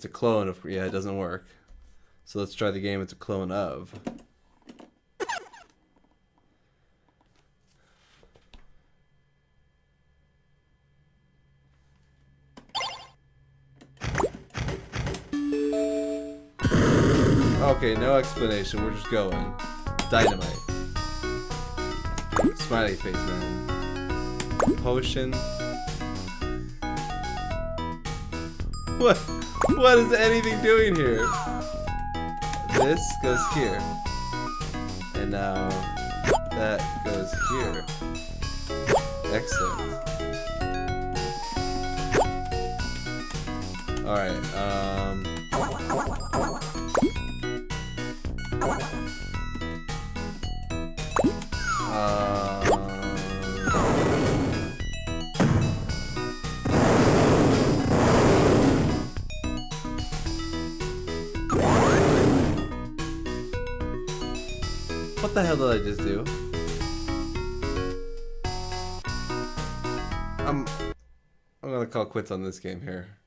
It's a clone of. Yeah, it doesn't work. So let's try the game it's a clone of. Okay, no explanation. We're just going. Dynamite. Smiley face man. Potion. What? What is anything doing here? This goes here. And now that goes here. Excellent. Alright, um... Um... What the hell did I just do? I'm I'm gonna call quits on this game here.